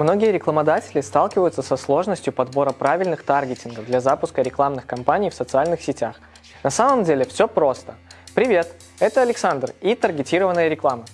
Многие рекламодатели сталкиваются со сложностью подбора правильных таргетингов для запуска рекламных кампаний в социальных сетях. На самом деле все просто. Привет, это Александр и таргетированная реклама.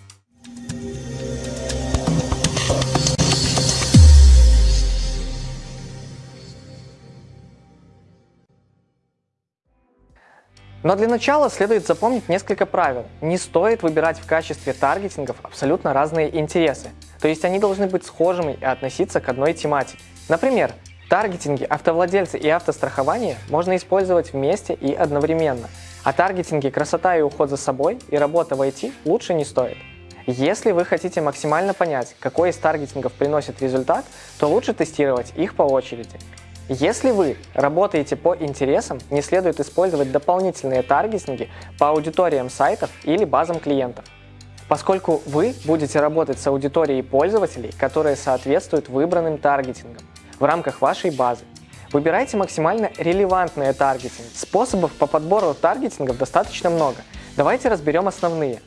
Но для начала следует запомнить несколько правил. Не стоит выбирать в качестве таргетингов абсолютно разные интересы. То есть они должны быть схожими и относиться к одной тематике. Например, таргетинги автовладельцы и автострахование можно использовать вместе и одновременно. А таргетинги красота и уход за собой и работа в IT лучше не стоит. Если вы хотите максимально понять, какой из таргетингов приносит результат, то лучше тестировать их по очереди. Если вы работаете по интересам, не следует использовать дополнительные таргетинги по аудиториям сайтов или базам клиентов, поскольку вы будете работать с аудиторией пользователей, которые соответствуют выбранным таргетингам в рамках вашей базы. Выбирайте максимально релевантные таргетинги. Способов по подбору таргетингов достаточно много. Давайте разберем основные.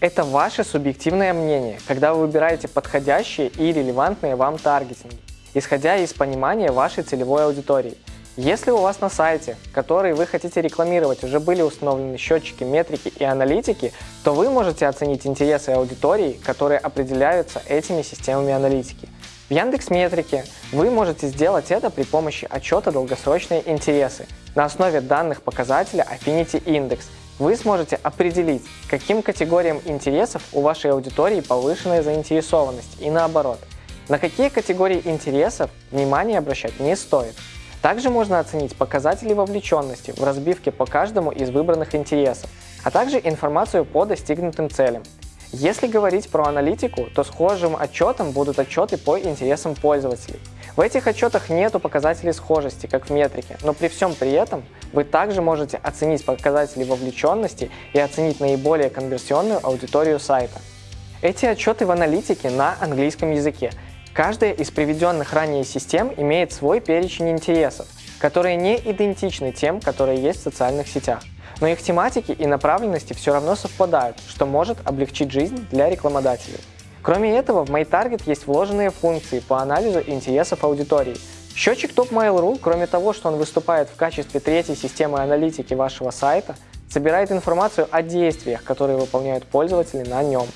Это ваше субъективное мнение, когда вы выбираете подходящие и релевантные вам таргетинги исходя из понимания вашей целевой аудитории. Если у вас на сайте, который вы хотите рекламировать, уже были установлены счетчики, метрики и аналитики, то вы можете оценить интересы аудитории, которые определяются этими системами аналитики. В Яндекс Метрике вы можете сделать это при помощи отчета «Долгосрочные интересы». На основе данных показателя Affinity Index вы сможете определить, каким категориям интересов у вашей аудитории повышенная заинтересованность и наоборот – на какие категории интересов внимание обращать не стоит. Также можно оценить показатели вовлеченности в разбивке по каждому из выбранных интересов, а также информацию по достигнутым целям. Если говорить про аналитику, то схожим отчетом будут отчеты по интересам пользователей. В этих отчетах нету показателей схожести, как в метрике, но при всем при этом вы также можете оценить показатели вовлеченности и оценить наиболее конверсионную аудиторию сайта. Эти отчеты в аналитике на английском языке, Каждая из приведенных ранее систем имеет свой перечень интересов, которые не идентичны тем, которые есть в социальных сетях. Но их тематики и направленности все равно совпадают, что может облегчить жизнь для рекламодателей. Кроме этого, в MyTarget есть вложенные функции по анализу интересов аудитории. Счетчик Top Mail.ru, кроме того, что он выступает в качестве третьей системы аналитики вашего сайта, собирает информацию о действиях, которые выполняют пользователи на нем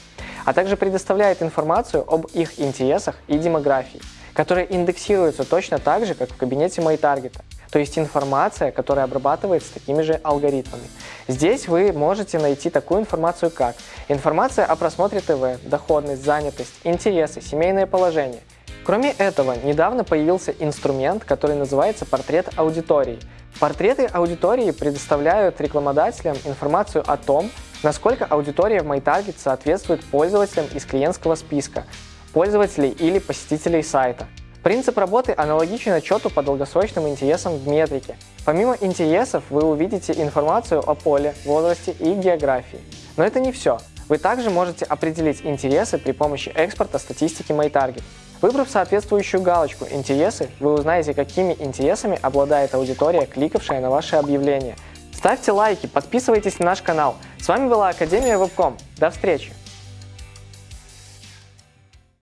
а также предоставляет информацию об их интересах и демографии, которые индексируются точно так же, как в кабинете MyTarget, то есть информация, которая обрабатывается такими же алгоритмами. Здесь вы можете найти такую информацию, как информация о просмотре ТВ, доходность, занятость, интересы, семейное положение. Кроме этого, недавно появился инструмент, который называется портрет аудитории. Портреты аудитории предоставляют рекламодателям информацию о том, Насколько аудитория в MyTarget соответствует пользователям из клиентского списка, пользователей или посетителей сайта. Принцип работы аналогичен отчету по долгосрочным интересам в метрике. Помимо интересов вы увидите информацию о поле, возрасте и географии. Но это не все. Вы также можете определить интересы при помощи экспорта статистики MyTarget. Выбрав соответствующую галочку «Интересы», вы узнаете, какими интересами обладает аудитория, кликавшая на ваше объявление – Ставьте лайки, подписывайтесь на наш канал. С вами была Академия Вебком. До встречи!